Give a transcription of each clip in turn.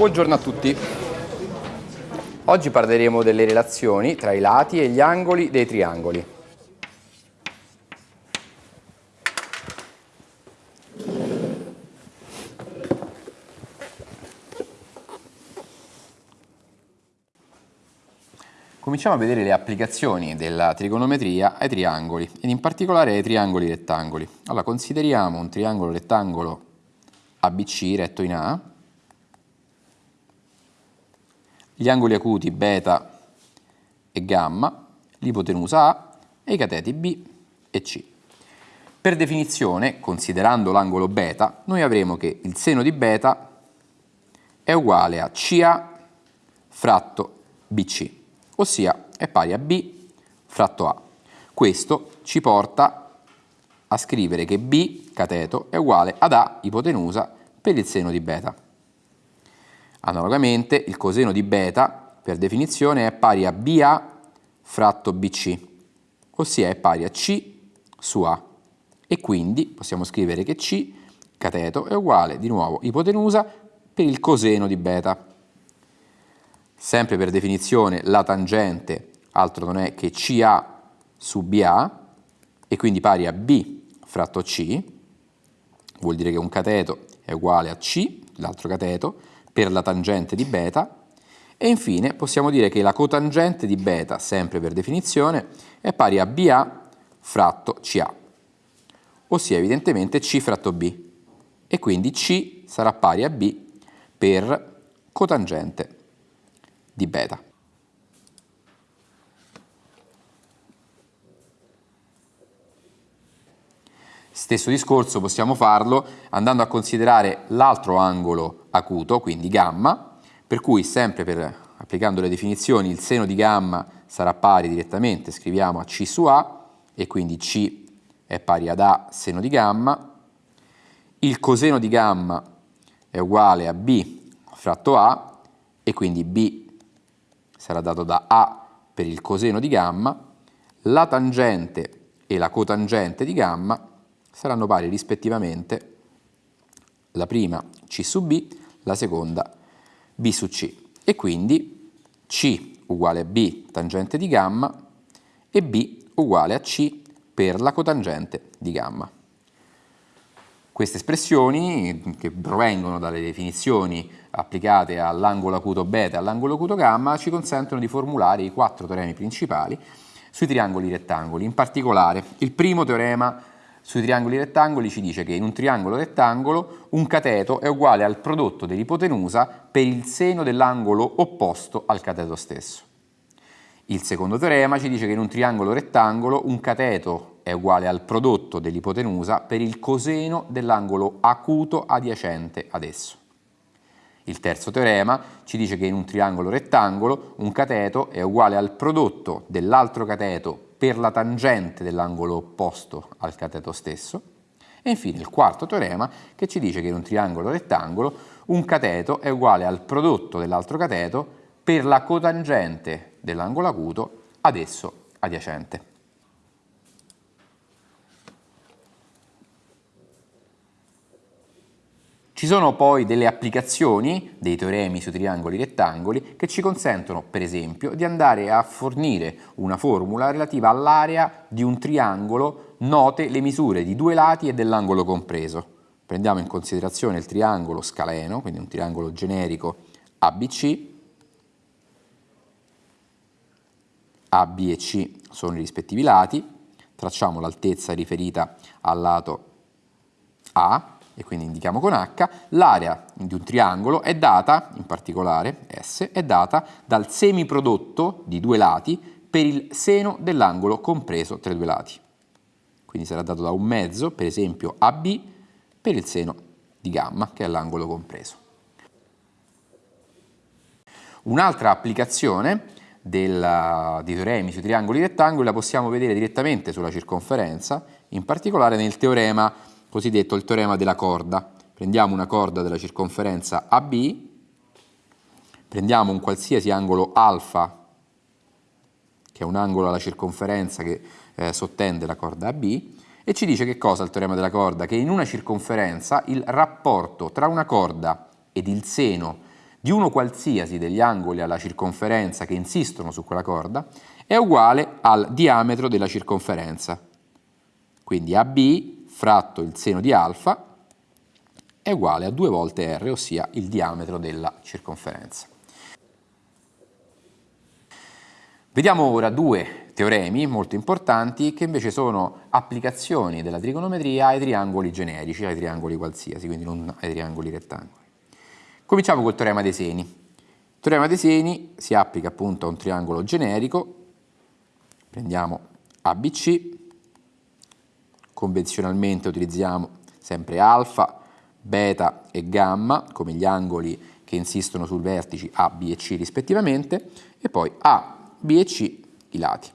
Buongiorno a tutti. Oggi parleremo delle relazioni tra i lati e gli angoli dei triangoli. Cominciamo a vedere le applicazioni della trigonometria ai triangoli ed in particolare ai triangoli rettangoli. Allora consideriamo un triangolo rettangolo ABC retto in A gli angoli acuti beta e gamma, l'ipotenusa A e i cateti B e C. Per definizione, considerando l'angolo beta, noi avremo che il seno di beta è uguale a CA fratto BC, ossia è pari a B fratto A. Questo ci porta a scrivere che B, cateto, è uguale ad A, ipotenusa, per il seno di beta. Analogamente il coseno di beta per definizione è pari a BA fratto BC, ossia è pari a C su A. E quindi possiamo scrivere che C, cateto, è uguale di nuovo ipotenusa per il coseno di beta. Sempre per definizione la tangente altro non è che CA su BA e quindi pari a B fratto C, vuol dire che un cateto è uguale a C, l'altro cateto, per la tangente di beta e infine possiamo dire che la cotangente di beta, sempre per definizione, è pari a BA fratto CA, ossia evidentemente C fratto B e quindi C sarà pari a B per cotangente di beta. Stesso discorso possiamo farlo andando a considerare l'altro angolo acuto, quindi gamma, per cui sempre per, applicando le definizioni il seno di gamma sarà pari direttamente, scriviamo a C su A e quindi C è pari ad A seno di gamma, il coseno di gamma è uguale a B fratto A e quindi B sarà dato da A per il coseno di gamma, la tangente e la cotangente di gamma saranno pari rispettivamente la prima C su B, la seconda B su C e quindi C uguale a B tangente di gamma e B uguale a C per la cotangente di gamma. Queste espressioni, che provengono dalle definizioni applicate all'angolo acuto beta e all'angolo acuto gamma, ci consentono di formulare i quattro teoremi principali sui triangoli rettangoli. In particolare, il primo teorema sui triangoli rettangoli ci dice che in un triangolo rettangolo un cateto è uguale al prodotto dell'ipotenusa per il seno dell'angolo opposto al cateto stesso. Il secondo teorema ci dice che in un triangolo rettangolo un cateto è uguale al prodotto dell'ipotenusa per il coseno dell'angolo acuto adiacente ad esso. Il terzo teorema ci dice che in un triangolo rettangolo un cateto è uguale al prodotto dell'altro cateto per la tangente dell'angolo opposto al cateto stesso. E infine il quarto teorema che ci dice che in un triangolo rettangolo un cateto è uguale al prodotto dell'altro cateto per la cotangente dell'angolo acuto ad esso adiacente. Ci sono poi delle applicazioni dei teoremi sui triangoli rettangoli che ci consentono, per esempio, di andare a fornire una formula relativa all'area di un triangolo note le misure di due lati e dell'angolo compreso. Prendiamo in considerazione il triangolo scaleno, quindi un triangolo generico ABC, AB e C sono i rispettivi lati, tracciamo l'altezza riferita al lato A, e quindi indichiamo con H, l'area di un triangolo è data, in particolare S, è data dal semiprodotto di due lati per il seno dell'angolo compreso tra i due lati. Quindi sarà dato da un mezzo, per esempio AB, per il seno di gamma, che è l'angolo compreso. Un'altra applicazione del, dei teoremi sui triangoli rettangoli la possiamo vedere direttamente sulla circonferenza, in particolare nel teorema cosiddetto il teorema della corda. Prendiamo una corda della circonferenza AB, prendiamo un qualsiasi angolo alfa, che è un angolo alla circonferenza che eh, sottende la corda AB, e ci dice che cosa il teorema della corda? Che in una circonferenza il rapporto tra una corda ed il seno di uno qualsiasi degli angoli alla circonferenza che insistono su quella corda è uguale al diametro della circonferenza. Quindi AB fratto il seno di alfa è uguale a 2 volte r, ossia il diametro della circonferenza. Vediamo ora due teoremi molto importanti che invece sono applicazioni della trigonometria ai triangoli generici, ai triangoli qualsiasi, quindi non ai triangoli rettangoli. Cominciamo col teorema dei seni. Il teorema dei seni si applica appunto a un triangolo generico, prendiamo ABC, convenzionalmente utilizziamo sempre alfa, beta e gamma come gli angoli che insistono sul vertici A, B e C rispettivamente e poi A, B e C i lati.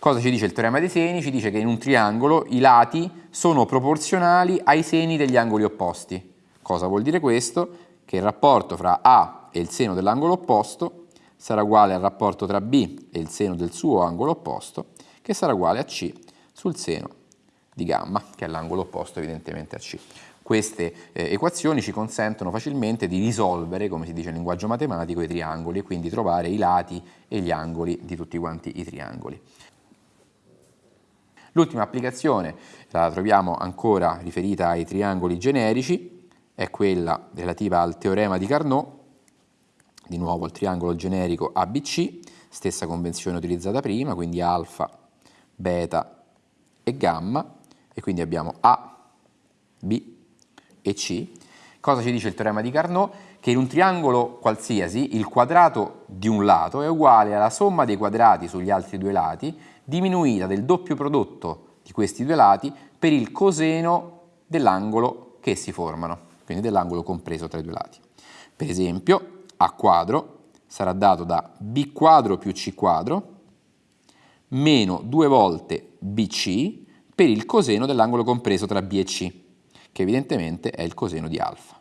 Cosa ci dice il teorema dei seni? Ci dice che in un triangolo i lati sono proporzionali ai seni degli angoli opposti. Cosa vuol dire questo? Che il rapporto fra A e il seno dell'angolo opposto sarà uguale al rapporto tra B e il seno del suo angolo opposto, che sarà uguale a C sul seno di gamma, che è l'angolo opposto evidentemente a C. Queste eh, equazioni ci consentono facilmente di risolvere, come si dice in linguaggio matematico, i triangoli e quindi trovare i lati e gli angoli di tutti quanti i triangoli. L'ultima applicazione la troviamo ancora riferita ai triangoli generici, è quella relativa al teorema di Carnot, di nuovo il triangolo generico ABC, stessa convenzione utilizzata prima, quindi alfa, beta e gamma, e quindi abbiamo A, B e C. Cosa ci dice il teorema di Carnot? Che in un triangolo qualsiasi il quadrato di un lato è uguale alla somma dei quadrati sugli altri due lati diminuita del doppio prodotto di questi due lati per il coseno dell'angolo che si formano, quindi dell'angolo compreso tra i due lati. Per esempio, A quadro sarà dato da B quadro più C quadro meno due volte BC per il coseno dell'angolo compreso tra B e C che evidentemente è il coseno di alfa.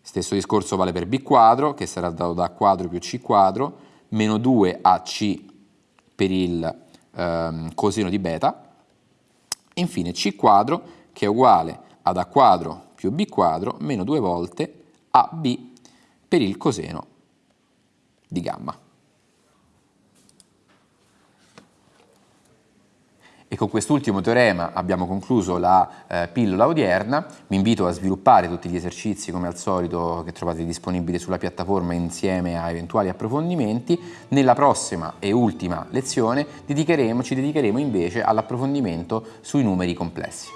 Stesso discorso vale per b quadro, che sarà dato da a quadro più c quadro, meno 2ac per il ehm, coseno di beta, infine c quadro, che è uguale ad a quadro più b quadro, meno 2 volte ab per il coseno di gamma. E con quest'ultimo teorema abbiamo concluso la eh, pillola odierna. Vi invito a sviluppare tutti gli esercizi come al solito che trovate disponibili sulla piattaforma insieme a eventuali approfondimenti. Nella prossima e ultima lezione dedicheremo, ci dedicheremo invece all'approfondimento sui numeri complessi.